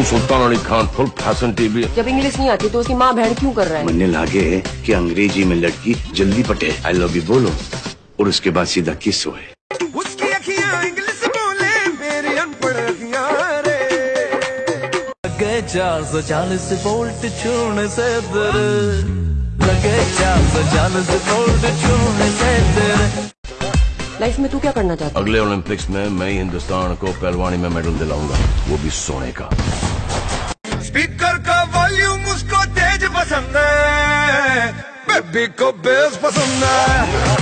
कप्तान Sultan Ali Khan full fashion TV जब English नहीं आती तो उसकी माँ बहन क्यों कर रहा है? मन्ने लागे कि अंग्रेज़ी में लड़की जल्दी पटे। आई लव यू बोलो। और उसके बाद सीधा किस होए? उसकी अखियाँ इंग्लिश बोले मेरी अनपढ़ अखियाँ रे लगे चार सौ चालीस वोल्ट छूने से तेरे लगे चार सौ चालीस वोल्ट छूने से तेरे लाइफ में तू क्या करना चाहता अगले ओलंपिक्स में मैं हिंदुस्तान को पहलवानी में मेडल दिलाऊँगा। वो भी सोने का। स्पीकर का वॉल्यूम उसको तेज पसंद है। बेबी को बेस पसंद है।